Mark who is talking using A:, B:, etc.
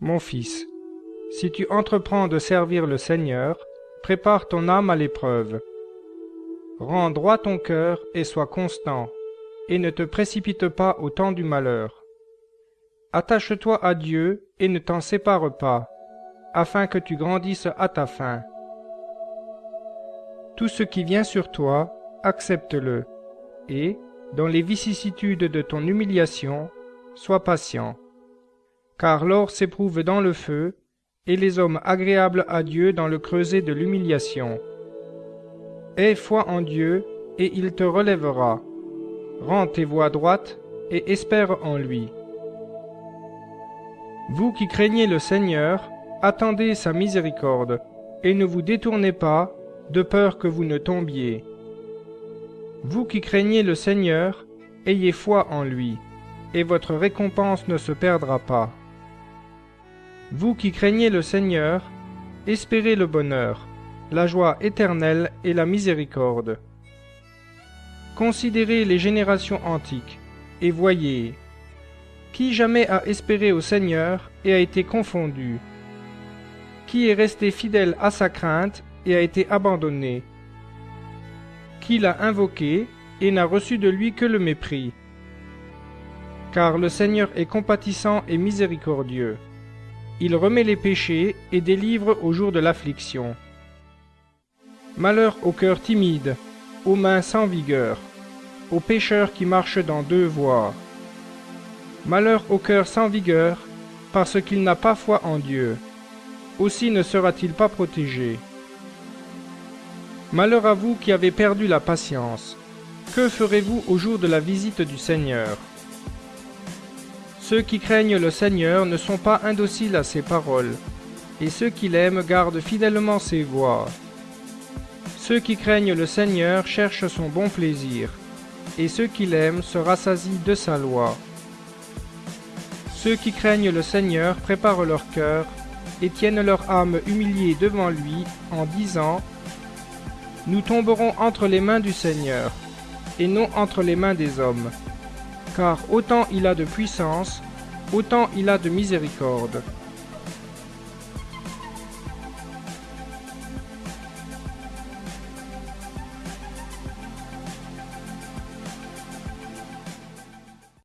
A: Mon fils, si tu entreprends de servir le Seigneur, prépare ton âme à l'épreuve. Rends droit ton cœur et sois constant, et ne te précipite pas au temps du malheur. Attache-toi à Dieu et ne t'en sépare pas, afin que tu grandisses à ta fin. Tout ce qui vient sur toi, accepte-le, et, dans les vicissitudes de ton humiliation, sois patient. Car l'or s'éprouve dans le feu, et les hommes agréables à Dieu dans le creuset de l'humiliation. Aie foi en Dieu, et il te relèvera. Rends tes voies droites, et espère en lui. Vous qui craignez le Seigneur, attendez sa miséricorde, et ne vous détournez pas, de peur que vous ne tombiez. Vous qui craignez le Seigneur, ayez foi en lui, et votre récompense ne se perdra pas. Vous qui craignez le Seigneur, espérez le bonheur, la joie éternelle et la miséricorde. Considérez les générations antiques, et voyez, qui jamais a espéré au Seigneur et a été confondu Qui est resté fidèle à sa crainte et a été abandonné qui l'a invoqué et n'a reçu de lui que le mépris. Car le Seigneur est compatissant et miséricordieux. Il remet les péchés et délivre au jour de l'affliction. Malheur au cœur timide, aux mains sans vigueur, au pécheur qui marche dans deux voies. Malheur au cœur sans vigueur, parce qu'il n'a pas foi en Dieu. Aussi ne sera-t-il pas protégé. Malheur à vous qui avez perdu la patience. Que ferez-vous au jour de la visite du Seigneur? Ceux qui craignent le Seigneur ne sont pas indociles à ses paroles, et ceux qui l'aiment gardent fidèlement ses voies. Ceux qui craignent le Seigneur cherchent son bon plaisir, et ceux qui l'aiment se rassasient de sa loi. Ceux qui craignent le Seigneur préparent leur cœur et tiennent leur âme humiliée devant lui en disant nous tomberons entre les mains du Seigneur, et non entre les mains des hommes. Car autant il a de puissance, autant il a de miséricorde.